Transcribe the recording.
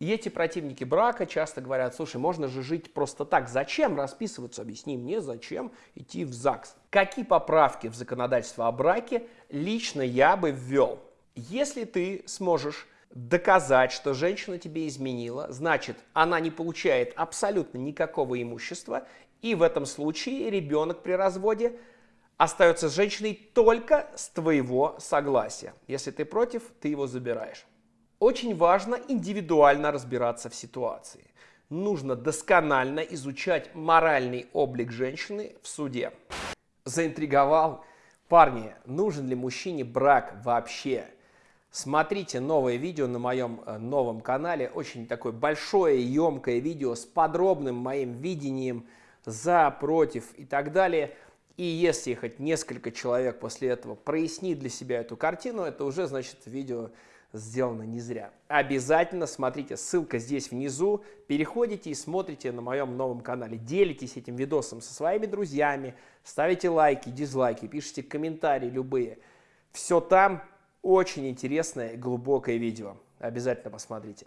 И эти противники брака часто говорят, слушай, можно же жить просто так, зачем расписываться, объясни мне, зачем идти в ЗАГС. Какие поправки в законодательство о браке лично я бы ввел? Если ты сможешь доказать, что женщина тебе изменила, значит, она не получает абсолютно никакого имущества, и в этом случае ребенок при разводе остается с женщиной только с твоего согласия. Если ты против, ты его забираешь. Очень важно индивидуально разбираться в ситуации. Нужно досконально изучать моральный облик женщины в суде. Заинтриговал? Парни, нужен ли мужчине брак вообще? Смотрите новое видео на моем э, новом канале. Очень такое большое, емкое видео с подробным моим видением за, против и так далее. И если хоть несколько человек после этого прояснит для себя эту картину, это уже значит видео сделано не зря. Обязательно смотрите, ссылка здесь внизу, переходите и смотрите на моем новом канале, делитесь этим видосом со своими друзьями, ставите лайки, дизлайки, пишите комментарии любые. Все там очень интересное и глубокое видео. Обязательно посмотрите.